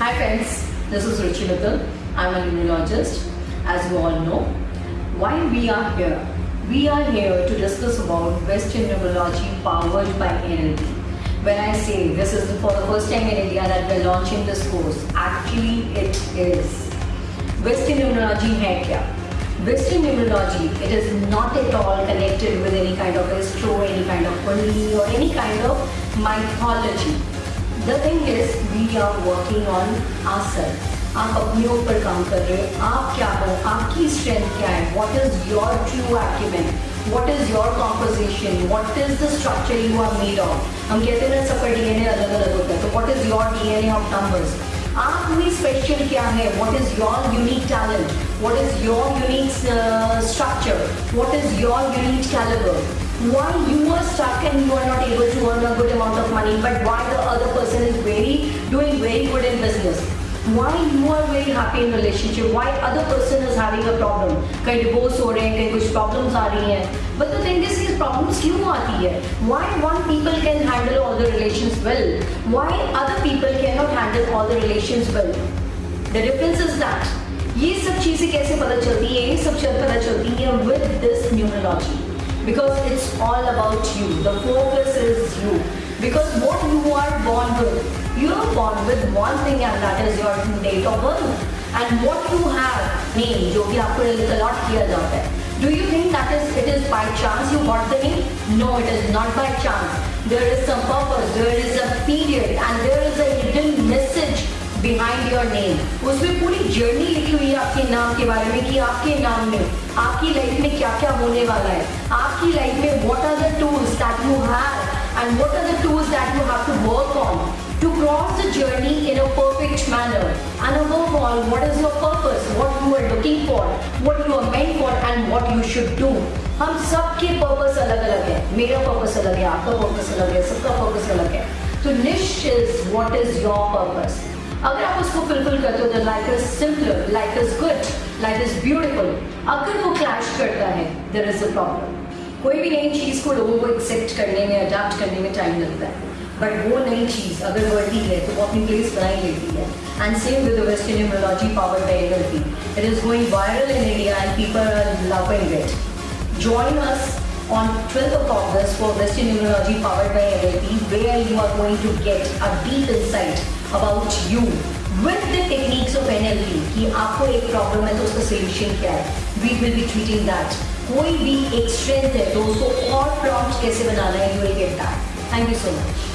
Hi friends, this is Ruchi Mittal. I'm a immunologist, as you all know. Why we are here? We are here to discuss about Western neurology powered by NLP. When I say this is for the first time in India that we're launching this course, actually it is. Western neurology hai kya? Western immunology, it is not at all connected with any kind of astro, any kind of kundalini or any kind of mythology. The thing is we are working on आसन आप अपने ऊपर काम कर रहे हो। आप क्या हो? आपकी स्ट्रेंथ क्या है? What is your true acumen what is your composition what is the structure you are made of हम कहते हैं ना, सबका डी एन ए अलग अलग होता है। तो what is your D DNA of numbers आप में स्पेशल क्या है what is your unique talent what is your unique structure what is your unique calibre why you are stuck and you are not able to earn a good amount of money but why the other person is very doing very good in business why you are very happy in relationship why other person is having a problem कहीं divorce हो रहे हैं कहीं कुछ problems आ रही हैं but the thing is these problems क्यों आती है why one people can handle the relations well why other people cannot handle all the relations well the difference is that ये सब चीज़ें कैसे पता चलती है ये सब पता चलती है with this numerology because it's all about you. The focus is you. Because what you are born with, you are born with one thing and that is your date of birth. And what you have, name, जो भी आपको allot किया जाता है. Do you think that is it is by chance you got the name? No, it is not by chance. There is some purpose, there is a period and there is a hidden message behind your name उसमें पूरी journey लिखी हुई है आपके नाम के बारे में कि आपके नाम में आपकी लाइफ में क्या क्या होने वाला है आपकी लाइफ में what are the tools that you have and what are the tools that you have to work on to cross the journey in a perfect manner. And above all, what is your purpose? What you are looking for? What you are meant for and what you should do? हम सबके purpose अलग अलग है। मेरा purpose अलग है, आपका purpose अलग है, सबका पर्पस अलग है। तो niche is what is your purpose अगर आप उसको फुलफिल करते हो तो life is simpler life is good life is beautiful अगर वो क्लैश करता है देर इज़ अ प्रॉब्लम कोई भी नई चीज़ को लोगों को एक्सेप्ट करने में अडाप्ट करने में टाइम लगता है। बट वो नई चीज़ अगर बढ़ती है तो वो अपनी प्लेस बनाई लेती है। And same with western numerology power by NLP it is going viral in India and people are loving it join us on 12th of August for Western Numerology powered by NLP where you are going to get a deep insight about you with the techniques of NLP कि आपको एक problem है तो उसका solution क्या है। We will be treating that कोई भी एक स्ट्रेंथ है तो उसको और प्रॉम्प्ट कैसे बनाना है you will get that thank you so much